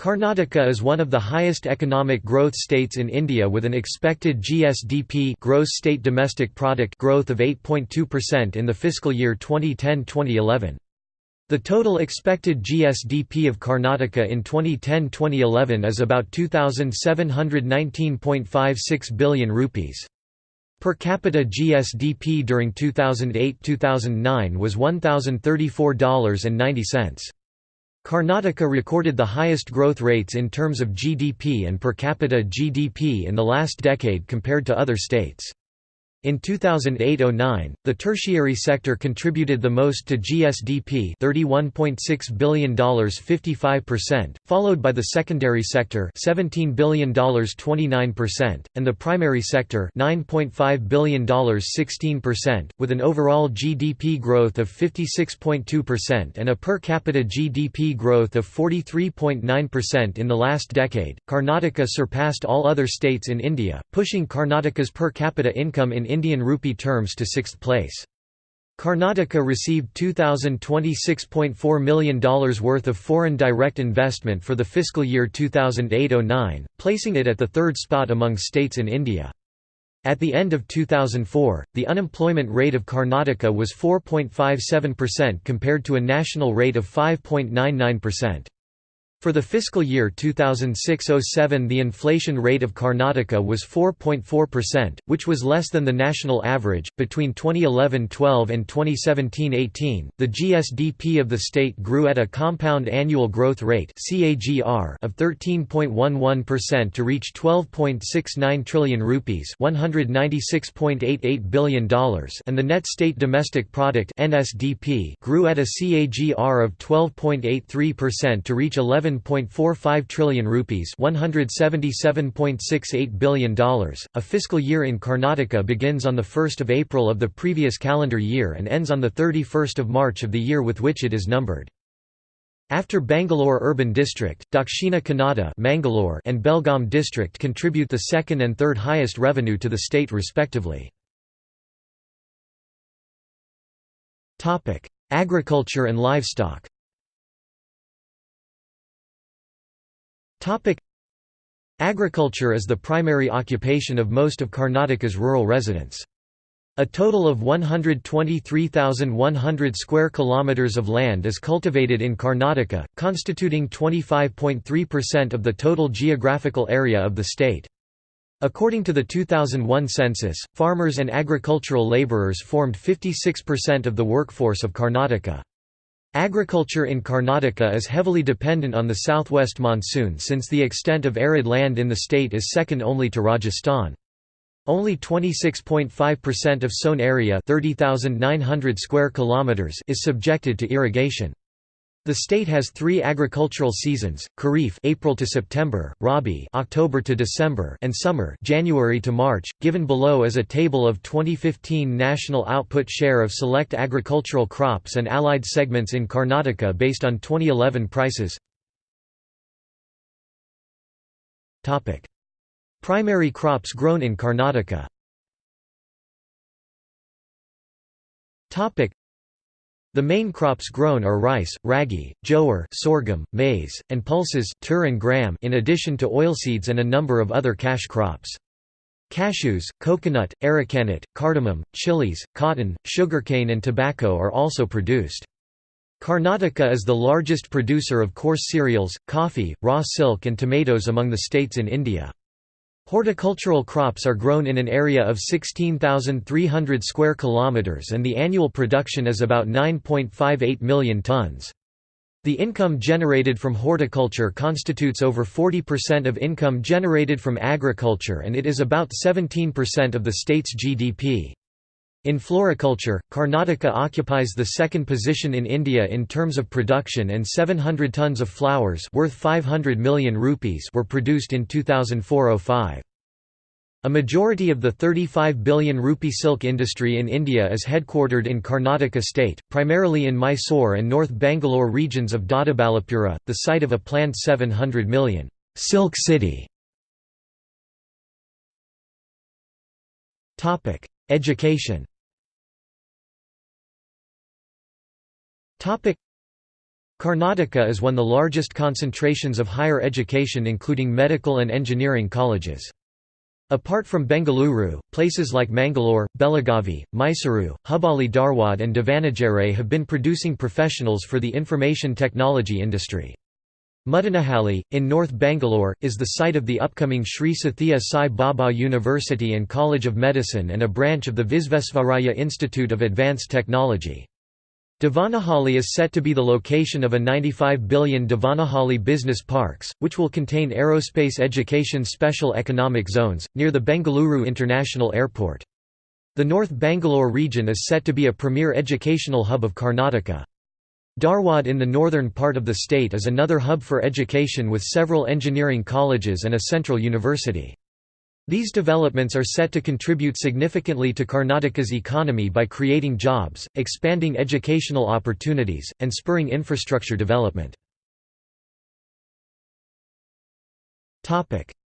Karnataka is one of the highest economic growth states in India with an expected GSDP gross state domestic product growth of 8.2% in the fiscal year 2010-2011. The total expected GSDP of Karnataka in 2010-2011 is about 2719.56 billion rupees. Per capita GSDP during 2008-2009 was $1034.90. Karnataka recorded the highest growth rates in terms of GDP and per capita GDP in the last decade compared to other states. In 2008–09, the tertiary sector contributed the most to GSDP $31.6 billion 55%, followed by the secondary sector $17 billion 29%, and the primary sector $9.5 billion 16%, with an overall GDP growth of 56.2% and a per capita GDP growth of 43.9% in the last decade. Karnataka surpassed all other states in India, pushing Karnataka's per capita income in Indian rupee terms to sixth place. Karnataka received $2,026.4 million worth of foreign direct investment for the fiscal year 2008–09, placing it at the third spot among states in India. At the end of 2004, the unemployment rate of Karnataka was 4.57% compared to a national rate of 5.99%. For the fiscal year 2006–07 the inflation rate of Karnataka was 4.4%, which was less than the national average. Between 2011–12 and 2017–18, the GSDP of the state grew at a compound annual growth rate (CAGR) of 13.11% to reach 12.69 trillion rupees, $196.88 billion, and the net state domestic product (NSDP) grew at a CAGR of 12.83% to reach 11 7.45 trillion rupees $177.68 billion. A fiscal year in Karnataka begins on 1 April of the previous calendar year and ends on 31 March of the year with which it is numbered. After Bangalore Urban District, Dakshina Kannada Mangalore and Belgaum District contribute the second and third highest revenue to the state respectively. Agriculture and livestock Topic Agriculture is the primary occupation of most of Karnataka's rural residents. A total of 123,100 square kilometers of land is cultivated in Karnataka, constituting 25.3% of the total geographical area of the state. According to the 2001 census, farmers and agricultural laborers formed 56% of the workforce of Karnataka. Agriculture in Karnataka is heavily dependent on the southwest monsoon since the extent of arid land in the state is second only to Rajasthan. Only 26.5% of sown area 30,900 square kilometers is subjected to irrigation. The state has three agricultural seasons: Kharif (April to September), Rabi (October to December), and summer (January to March). Given below is a table of 2015 national output share of select agricultural crops and allied segments in Karnataka based on 2011 prices. Topic: Primary crops grown in Karnataka. Topic: the main crops grown are rice, ragi, jowar sorghum, maize, and pulses tur and gram in addition to oilseeds and a number of other cash crops. Cashews, coconut, arecanut, cardamom, chilies, cotton, sugarcane and tobacco are also produced. Karnataka is the largest producer of coarse cereals, coffee, raw silk and tomatoes among the states in India. Horticultural crops are grown in an area of 16,300 square kilometers and the annual production is about 9.58 million tons. The income generated from horticulture constitutes over 40% of income generated from agriculture and it is about 17% of the state's GDP. In floriculture, Karnataka occupies the second position in India in terms of production and 700 tons of flowers worth 500 million rupees were produced in 2004–05. A majority of the 35 billion rupee silk industry in India is headquartered in Karnataka state, primarily in Mysore and North Bangalore regions of Doddaballapura, the site of a planned 700 million silk city. Education Karnataka is one of the largest concentrations of higher education including medical and engineering colleges. Apart from Bengaluru, places like Mangalore, Belagavi, Mysuru, Hubali Dharwad and Davanagere have been producing professionals for the information technology industry. Mudanahalli, in North Bangalore, is the site of the upcoming Sri Sathya Sai Baba University and College of Medicine and a branch of the Visvesvaraya Institute of Advanced Technology. Devanahalli is set to be the location of a 95 billion Devanahalli Business Parks, which will contain aerospace education special economic zones, near the Bengaluru International Airport. The North Bangalore region is set to be a premier educational hub of Karnataka. Dharwad in the northern part of the state is another hub for education with several engineering colleges and a central university. These developments are set to contribute significantly to Karnataka's economy by creating jobs, expanding educational opportunities, and spurring infrastructure development.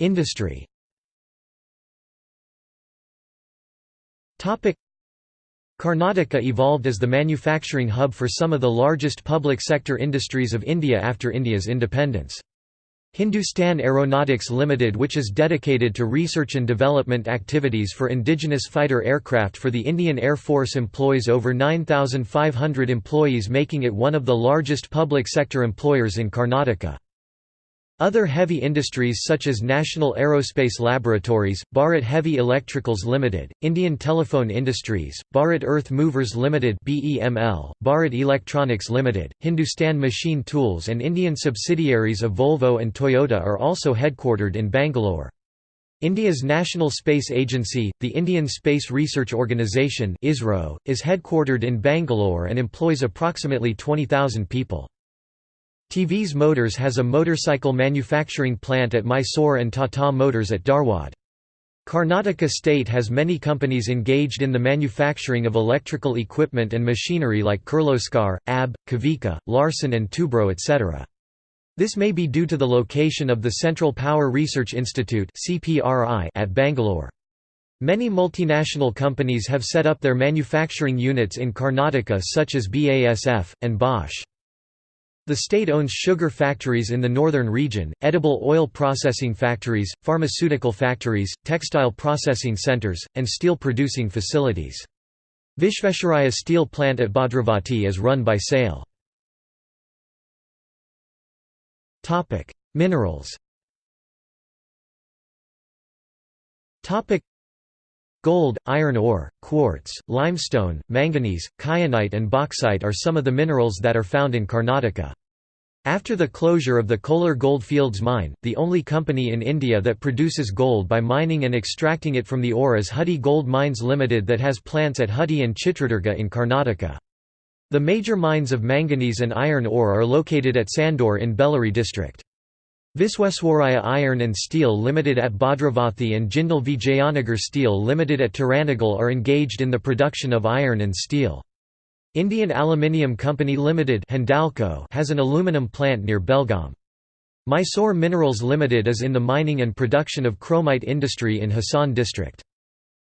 Industry Karnataka evolved as the manufacturing hub for some of the largest public sector industries of India after India's independence. Hindustan Aeronautics Limited which is dedicated to research and development activities for indigenous fighter aircraft for the Indian Air Force employs over 9,500 employees making it one of the largest public sector employers in Karnataka. Other heavy industries such as National Aerospace Laboratories, Bharat Heavy Electricals Limited, Indian Telephone Industries, Bharat Earth Movers Limited (BEML), Bharat Electronics Limited, Hindustan Machine Tools and Indian subsidiaries of Volvo and Toyota are also headquartered in Bangalore. India's National Space Agency, the Indian Space Research Organisation (ISRO), is headquartered in Bangalore and employs approximately 20,000 people. TVS Motors has a motorcycle manufacturing plant at Mysore and Tata Motors at Dharwad. Karnataka state has many companies engaged in the manufacturing of electrical equipment and machinery like Kirloskar, AB, Kavika, Larsen and Toubro etc. This may be due to the location of the Central Power Research Institute at Bangalore. Many multinational companies have set up their manufacturing units in Karnataka such as BASF, and Bosch. The state owns sugar factories in the northern region, edible oil processing factories, pharmaceutical factories, textile processing centers, and steel producing facilities. Vishvesvaraya steel plant at Bhadravati is run by SAIL. Minerals Gold, iron ore, quartz, limestone, manganese, kyanite and bauxite are some of the minerals that are found in Karnataka. After the closure of the Kolar Goldfields mine, the only company in India that produces gold by mining and extracting it from the ore is Hutti Gold Mines Limited that has plants at Hutti and Chitradurga in Karnataka. The major mines of manganese and iron ore are located at Sandur in Bellary district. Visweswaraya Iron and Steel Limited at Bhadravathi and Jindal Vijayanagar Steel Limited at Toranagallu are engaged in the production of iron and steel. Indian Aluminium Company Limited has an aluminum plant near Belgaum. Mysore Minerals Limited is in the mining and production of chromite industry in Hassan district.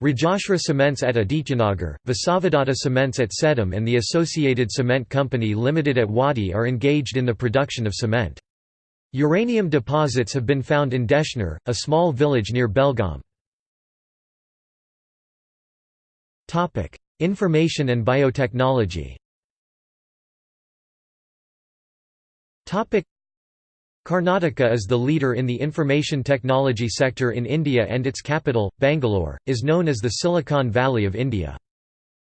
Rajashri Cements at Adityanagar, Vasavadatta Cements at Sedam and the Associated Cement Company Limited at Wadi are engaged in the production of cement. Uranium deposits have been found in Deshnur, a small village near Belgaum. Information and biotechnology Karnataka is the leader in the information technology sector in India and its capital, Bangalore, is known as the Silicon Valley of India.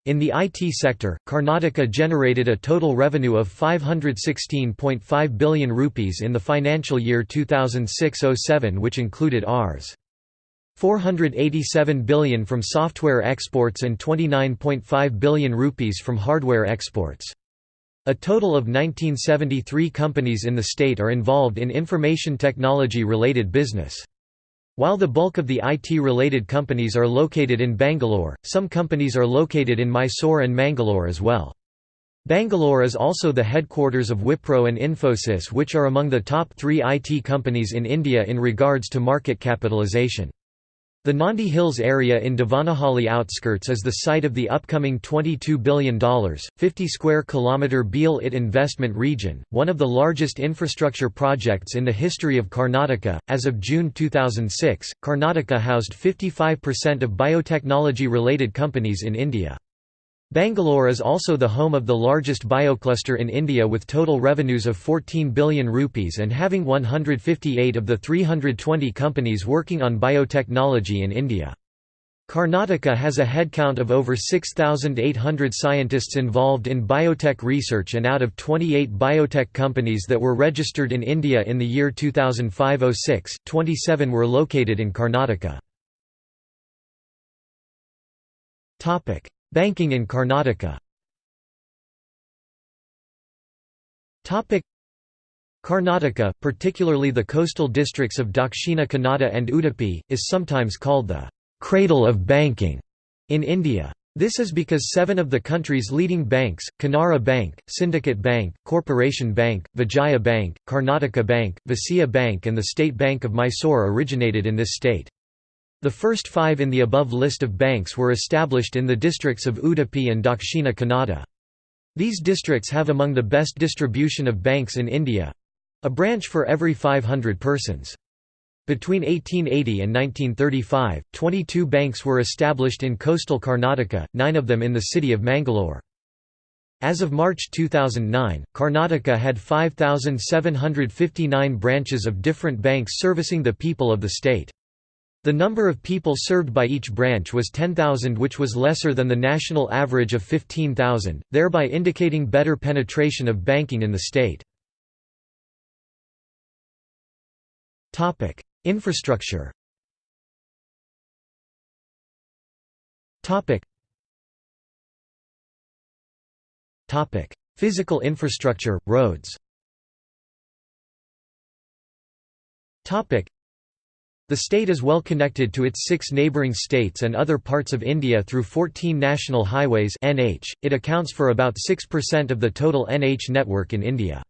In the IT sector, Karnataka generated a total revenue of 516.5 billion rupees in the financial year 2006–07 which included Rs. 487 billion from software exports and 29.5 billion rupees from hardware exports. A total of 1973 companies in the state are involved in information technology related business. While the bulk of the IT-related companies are located in Bangalore, some companies are located in Mysore and Mangalore as well. Bangalore is also the headquarters of Wipro and Infosys which are among the top three IT companies in India in regards to market capitalization. The Nandi Hills area in Devanahalli outskirts is the site of the upcoming $22 billion, 50 square kilometre BIAL IT investment region, one of the largest infrastructure projects in the history of Karnataka. As of June 2006, Karnataka housed 55% of biotechnology related companies in India. Bangalore is also the home of the largest biocluster in India with total revenues of 14 billion rupees and having 158 of the 320 companies working on biotechnology in India. Karnataka has a headcount of over 6,800 scientists involved in biotech research and out of 28 biotech companies that were registered in India in the year 2005–06, 27 were located in Karnataka. Banking in Karnataka Karnataka, particularly the coastal districts of Dakshina Kannada and Udupi, is sometimes called the «cradle of banking» in India. This is because seven of the country's leading banks, Canara Bank, Syndicate Bank, Corporation Bank, Vijaya Bank, Karnataka Bank, Vysya Bank and the State Bank of Mysore originated in this state. The first five in the above list of banks were established in the districts of Udupi and Dakshina Kannada. These districts have among the best distribution of banks in India—a branch for every 500 persons. Between 1880 and 1935, 22 banks were established in coastal Karnataka, nine of them in the city of Mangalore. As of March 2009, Karnataka had 5,759 branches of different banks servicing the people of the state. The number of people served by each branch was 10,000 which was lesser than the national average of 15,000, thereby indicating better penetration of banking in the state. Infrastructure Physical infrastructure, roads the state is well connected to its six neighbouring states and other parts of India through 14 national highways NH. .It accounts for about 6% of the total NH network in India.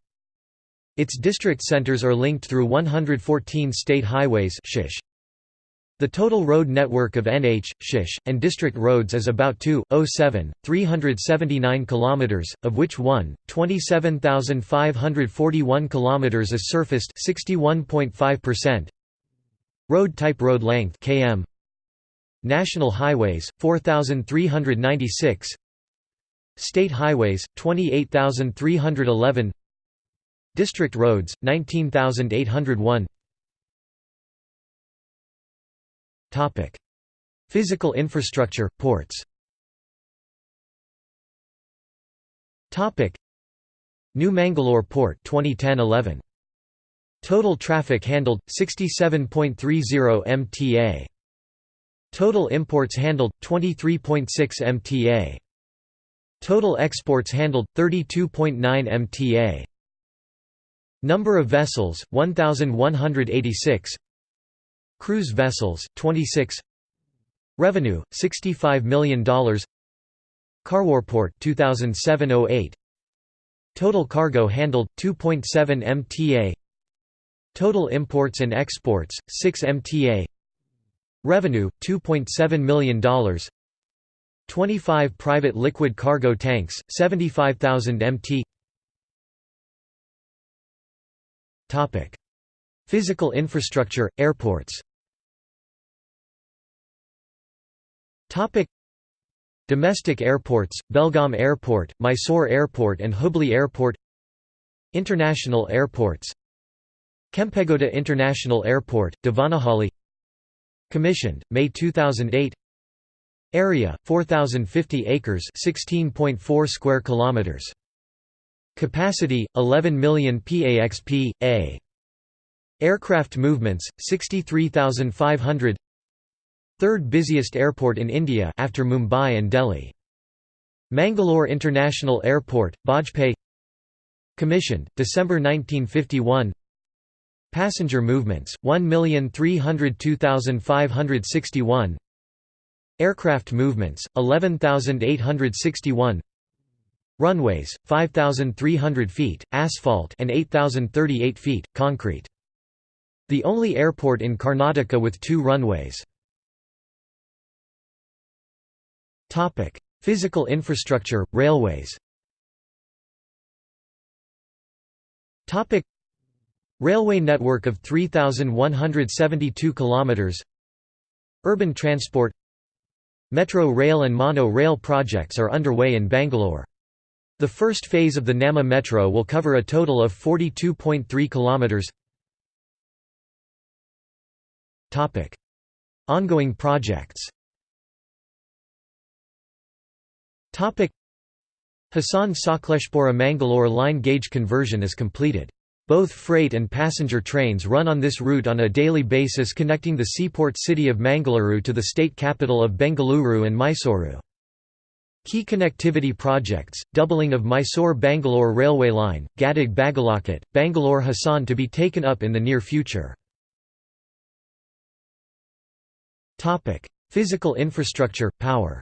Its district centres are linked through 114 state highways shish. The total road network of NH, Shish, and district roads is about 2.07, 379 km, of which 1, 27,541 km is surfaced 61.5%, Road type road length km National highways 4396 State highways 28311 District roads 19801 Topic. Physical infrastructure ports. Topic. New Mangalore Port 2010-11 Total traffic handled 67.30 MTA. Total imports handled 23.6 MTA. Total exports handled 32.9 MTA. Number of vessels 1186. Cruise vessels 26. Revenue $65 million. Karwarport 2007-08. Total cargo handled 2.7 MTA. Total imports and exports, 6 MTA Revenue, $2.7 million 25 private liquid cargo tanks, 75,000 MT Physical infrastructure, airports. Domestic airports, Belgaum Airport, Mysore Airport and Hubli Airport. International airports Kempegowda International Airport, Devanahalli Commissioned, May 2008 Area, 4,050 acres 16.4 square kilometers. Capacity, 11 million PAXP, A. Aircraft movements, 63,500 Third busiest airport in India after Mumbai and Delhi. Mangalore International Airport, Bajpe Commissioned, December 1951 Passenger movements, 1,302,561 Aircraft movements, 11,861 Runways, 5,300 feet, asphalt and 8,038 feet, concrete. The only airport in Karnataka with two runways. Physical infrastructure, railways Railway network of 3,172 km Urban transport Metro rail and mono rail projects are underway in Bangalore. The first phase of the Namma Metro will cover a total of 42.3 km. Topic: Ongoing projects. Topic: Hassan Sakleshpura Mangalore line gauge conversion is completed. Both freight and passenger trains run on this route on a daily basis connecting the seaport city of Mangaluru to the state capital of Bengaluru and Mysuru. Key connectivity projects, doubling of Mysore-Bangalore railway line, Gadag Bagalakot, Bangalore Hassan to be taken up in the near future. Physical infrastructure, power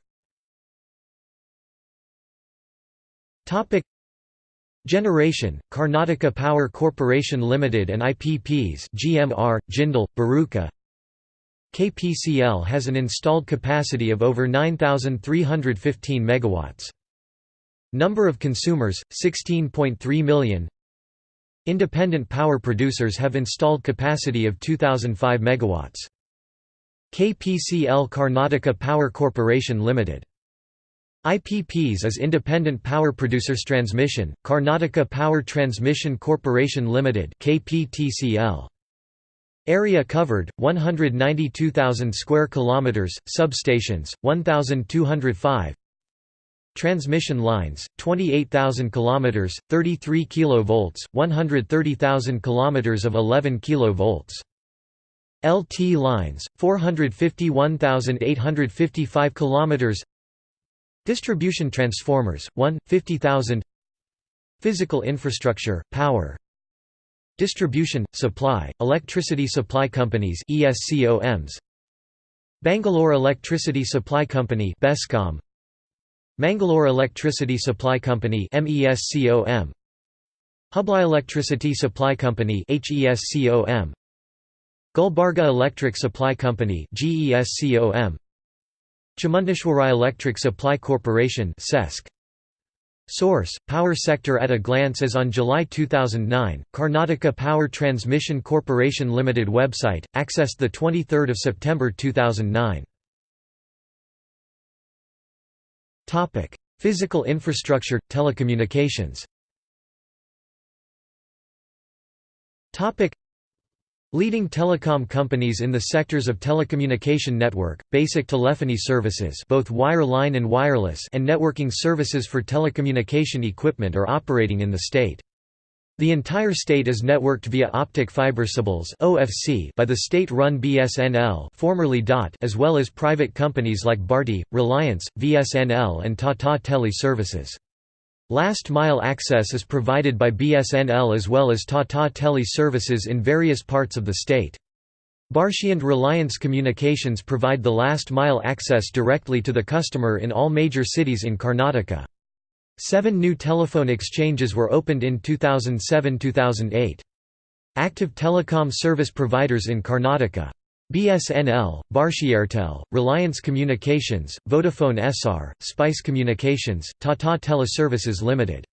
Generation, Karnataka Power Corporation Limited and IPPs GMR, Jindal, Baruka KPCL has an installed capacity of over 9,315 megawatts. Number of consumers, 16.3 million Independent power producers have installed capacity of 2,005 megawatts. KPCL Karnataka Power Corporation Limited IPPs is Independent Power Producers Transmission, Karnataka Power Transmission Corporation Limited KPTCL. Area covered 192,000 square kilometers, substations 1205. Transmission lines 28,000 kilometers, 33 kilovolts, 130,000 kilometers of 11 kilovolts. LT lines 451,855 kilometers. Distribution transformers, 1, 50,000 Physical infrastructure, power. Distribution, supply, electricity supply companies ESCOMs Bangalore Electricity Supply Company BESCOM. Mangalore Electricity Supply Company MESCOM Hubli Electricity Supply Company HESCOM Gulbarga Electric Supply Company GESCOM Chamundeshwari Electric Supply Corporation Source, Power Sector at a Glance As on July 2009, Karnataka Power Transmission Corporation Limited website, accessed 23 September 2009. Physical infrastructure, telecommunications Leading telecom companies in the sectors of telecommunication network, basic telephony services both wireline and wireless and networking services for telecommunication equipment are operating in the state. The entire state is networked via optic fiber cables (OFC) by the state-run BSNL, formerly DOT, as well as private companies like Bharti, Reliance, VSNL and Tata Tele Services. Last mile access is provided by BSNL as well as Tata Tele services in various parts of the state. Bharti and Reliance Communications provide the last mile access directly to the customer in all major cities in Karnataka. Seven new telephone exchanges were opened in 2007–2008. Active telecom service providers in Karnataka BSNL, Bharti Reliance Communications, Vodafone Essar, Spice Communications, Tata Teleservices Limited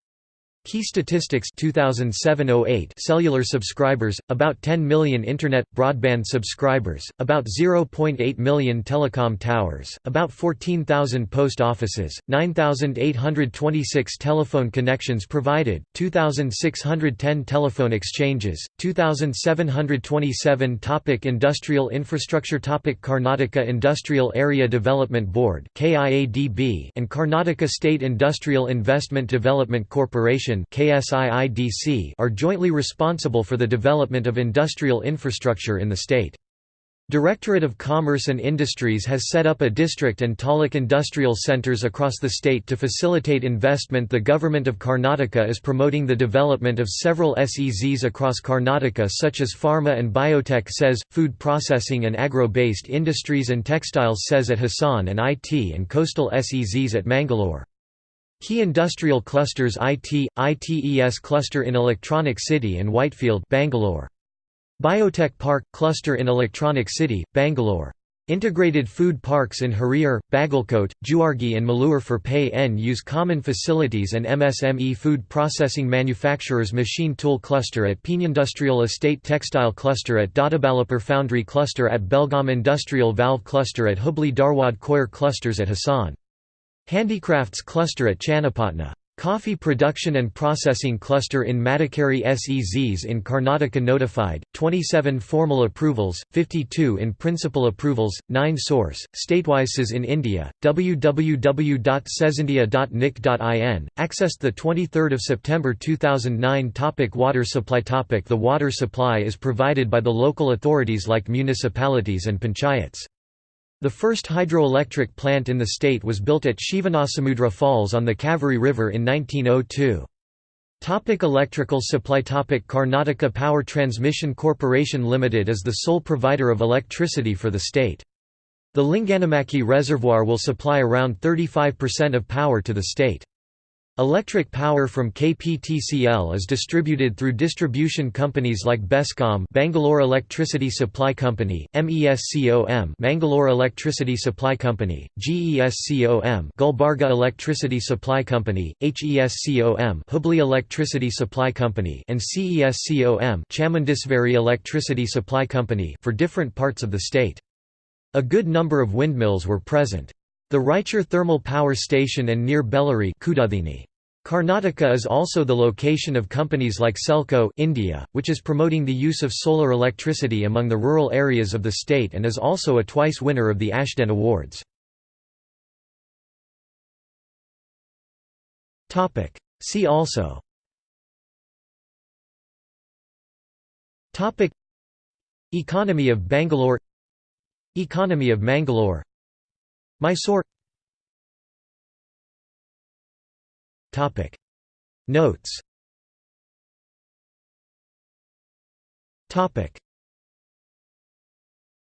Key statistics 2007-08 cellular subscribers about 10 million internet broadband subscribers about 0.8 million telecom towers about 14,000 post offices 9,826 telephone connections provided 2,610 telephone exchanges 2,727 topic industrial infrastructure topic Karnataka Industrial Area Development Board and Karnataka State Industrial Investment Development Corporation are jointly responsible for the development of industrial infrastructure in the state. Directorate of Commerce and Industries has set up a district and taluk industrial centers across the state to facilitate investment. The government of Karnataka is promoting the development of several SEZs across Karnataka, such as pharma and biotech SEZ, food processing and agro based industries and textiles SEZ at Hassan, and IT and coastal SEZs at Mangalore. Key industrial clusters IT, ITES cluster in Electronic City and Whitefield Bangalore. Biotech Park – cluster in Electronic City, Bangalore. Integrated food parks in Harihar, Bagalkote, Jewargi and Malur for pay-n use common facilities and MSME food processing manufacturers machine tool cluster at Industrial Estate Textile cluster at Doddaballapur Foundry cluster at Belgaum Industrial Valve cluster at Hubli Dharwad Coir clusters at Hassan. Handicrafts cluster at Channapatna. Coffee production and processing cluster in Madikeri SEZs in Karnataka notified, 27 formal approvals, 52 in principal approvals, 9 source, statewise in India, www.cezindia.nic.in, accessed 23 September 2009 topic Water supply topic The water supply is provided by the local authorities like municipalities and panchayats. The first hydroelectric plant in the state was built at Shivanasamudra Falls on the Kaveri River in 1902. Topic electrical supply Topic Karnataka Power Transmission Corporation Limited is the sole provider of electricity for the state. The Linganamakki Reservoir will supply around 35% of power to the state. Electric power from KPTCL is distributed through distribution companies like Bescom Bangalore Electricity Supply Company, MESCOM Mangalore Electricity Supply Company, GESCOM Gulbarga Electricity Supply Company, HESCOM Hubli Electricity Supply Company and CESCOM Chamundeshwari Electricity Supply Company for different parts of the state. A good number of windmills were present. The Raichur Thermal Power Station and near Bellary Karnataka is also the location of companies like Selco India, which is promoting the use of solar electricity among the rural areas of the state and is also a twice winner of the Ashden Awards. See also Economy of Bangalore Economy of Mangalore Mysore. Topic. Notes. Topic